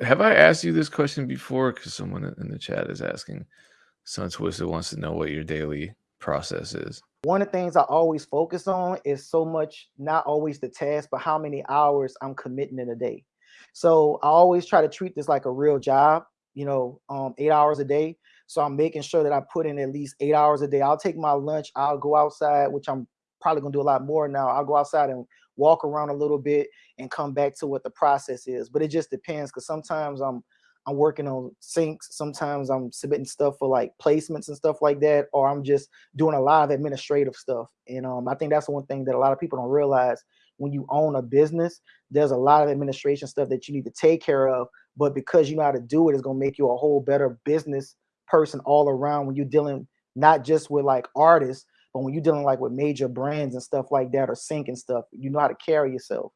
Have I asked you this question before? Because someone in the chat is asking. Sun Twisted wants to know what your daily process is. One of the things I always focus on is so much not always the task, but how many hours I'm committing in a day. So I always try to treat this like a real job, you know, um, eight hours a day. So I'm making sure that I put in at least eight hours a day. I'll take my lunch, I'll go outside, which I'm probably gonna do a lot more now. I'll go outside and walk around a little bit and come back to what the process is. But it just depends because sometimes I'm I'm working on syncs. Sometimes I'm submitting stuff for like placements and stuff like that, or I'm just doing a lot of administrative stuff. And um, I think that's one thing that a lot of people don't realize. When you own a business, there's a lot of administration stuff that you need to take care of. But because you know how to do it, it's gonna make you a whole better business person all around when you're dealing not just with like artists, but when you're dealing like with major brands and stuff like that or sync and stuff, you know how to carry yourself.